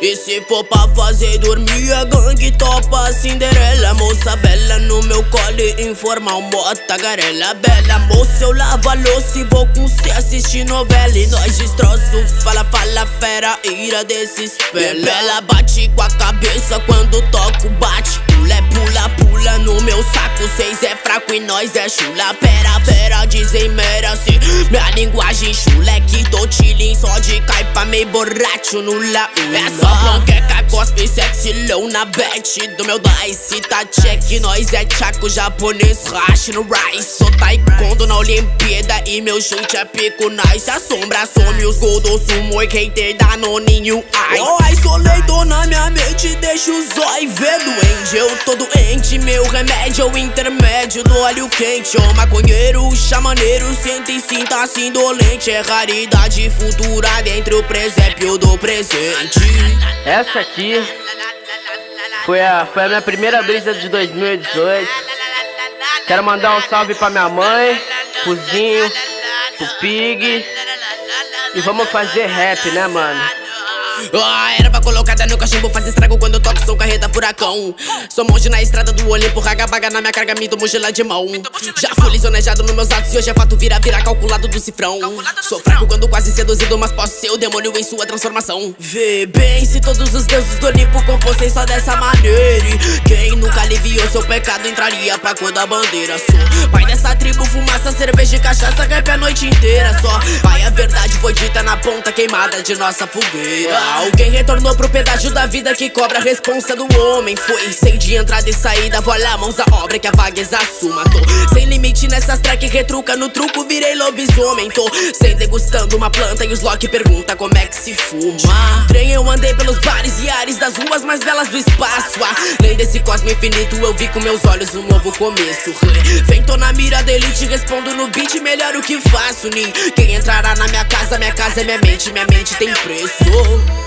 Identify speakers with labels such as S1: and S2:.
S1: E se for pra fazer dormir a gangue topa Cinderela. Moça bela no meu colo informal Mota garela bela. Moça eu lavo a louça e vou com cê assistir novela. E nós destroço, fala, fala fera Ira desespera. Bela bate com a cabeça quando toco bate. Pula, pula, pula no meu saco. Seis é fraco e nós é chula. Pera, pera, dizem mera se Minha linguagem chuleque Tô chilling só de caipa meio borracho no la É só panqueca, cospe sexy low na bet Do meu dice, tá check. Nós é chaco japonês, rash no rice. Sou taekwondo na Olimpíada E meu chute é pico nice. A sombra some os gols do sumo E hater da noninho ai Oh, ai, sou mente Deixa os olhos ver doente Eu tô doente, meu remédio é o intermédio do óleo quente. Ô maconheiro, chamaneiro, senta e sinta assim dolente. É raridade futura dentro do presépio do presente.
S2: Essa aqui foi a, foi a minha primeira brisa de 2018 Quero mandar um salve pra minha mãe, pro Zinho, pro Pig. E vamos fazer rap, né mano?
S1: Ah, erva colocada no cachimbo faz estrago quando eu toco, sou carreta furacão. Sou monge na estrada do Olimpo, raga baga na minha carga, me mochila de mão. Já fui lisonejado nos meus atos e hoje é fato vira, vira calculado do cifrão. Sou fraco quando quase seduzido, mas posso ser o demônio em sua transformação. Vê bem se todos os deuses do Olimpo compostem só dessa maneira Quem nunca aliviou seu pecado entraria pra cor da bandeira Sou pai dessa tribo, fumaça, cerveja e cachaça, rap a noite inteira só. Pai, a verdade foi dita na ponta queimada de nossa fogueira Alguém retornou pro pedágio da vida que cobra a responsa do homem. Foi sem de entrada e saída, vou lá, mãos à obra que a vagueza assuma Tô sem limite nessas track, retruca no truco, virei lobisomem. Tô sem degustando uma planta e os Loki pergunta como é que se fuma. Trem eu andei pelos bares e ares das ruas mais belas do espaço. Além desse cosmo infinito eu vi com meus olhos um novo começo. Vem, tô na mira da elite, respondo no beat, melhor o que faço. Ninguém entrará na minha casa, minha casa é minha mente, minha mente tem preço